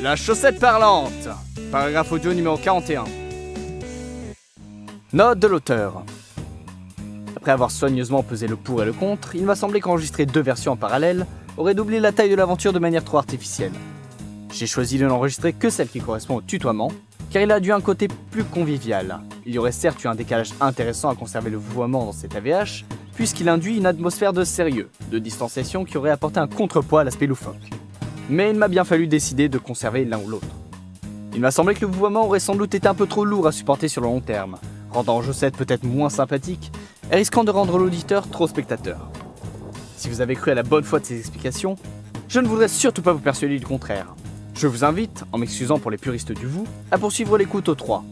La chaussette parlante Paragraphe audio numéro 41. Note de l'auteur. Après avoir soigneusement pesé le pour et le contre, il m'a semblé qu'enregistrer deux versions en parallèle aurait doublé la taille de l'aventure de manière trop artificielle. J'ai choisi de n'enregistrer que celle qui correspond au tutoiement, car il a dû un côté plus convivial. Il y aurait certes eu un décalage intéressant à conserver le vouvoiement dans cet AVH, puisqu'il induit une atmosphère de sérieux, de distanciation qui aurait apporté un contrepoids à l'aspect loufoque. Mais il m'a bien fallu décider de conserver l'un ou l'autre. Il m'a semblé que le vouvoiement aurait sans doute été un peu trop lourd à supporter sur le long terme, rendant Josette peut-être moins sympathique et risquant de rendre l'auditeur trop spectateur. Si vous avez cru à la bonne foi de ces explications, je ne voudrais surtout pas vous persuader du contraire. Je vous invite, en m'excusant pour les puristes du vous, à poursuivre l'écoute au 3.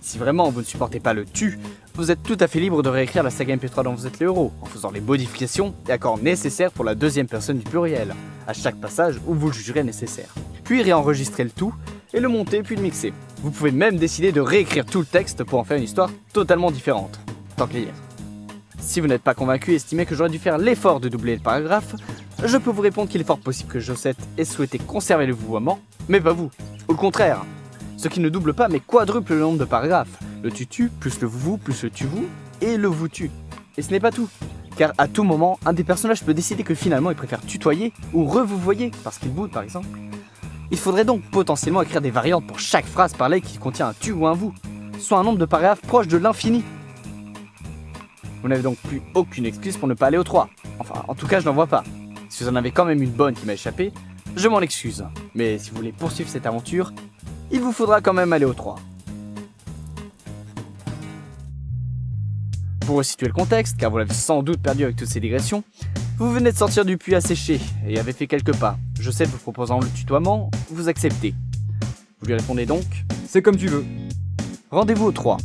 Si vraiment vous ne supportez pas le tu, vous êtes tout à fait libre de réécrire la saga MP3 dont vous êtes le héros, en faisant les modifications et accords nécessaires pour la deuxième personne du pluriel, à chaque passage où vous le jugerez nécessaire. Puis réenregistrer le tout, et le monter puis le mixer. Vous pouvez même décider de réécrire tout le texte pour en faire une histoire totalement différente, tant y est. Si vous n'êtes pas convaincu et estimez que j'aurais dû faire l'effort de doubler le paragraphe, je peux vous répondre qu'il est fort possible que Josette ait souhaité conserver le vouvoiement, mais pas vous. Au contraire, ce qui ne double pas mais quadruple le nombre de paragraphes. Le tutu plus le vous plus le tu-vous et le vous-tu. Et ce n'est pas tout, car à tout moment, un des personnages peut décider que finalement il préfère tutoyer ou re-vous-voyer parce qu'il boude par exemple. Il faudrait donc potentiellement écrire des variantes pour chaque phrase parlée qui contient un tu ou un vous, soit un nombre de paragraphes proche de l'infini. Vous n'avez donc plus aucune excuse pour ne pas aller au 3. Enfin, en tout cas, je n'en vois pas. Si vous en avez quand même une bonne qui m'a échappé, je m'en excuse. Mais si vous voulez poursuivre cette aventure, il vous faudra quand même aller au 3. Pour resituer le contexte, car vous l'avez sans doute perdu avec toutes ces digressions, vous venez de sortir du puits asséché et avez fait quelques pas. Je sais vous proposant le tutoiement, vous acceptez. Vous lui répondez donc C'est comme tu veux. Rendez-vous au 3.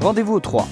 Rendez-vous au 3.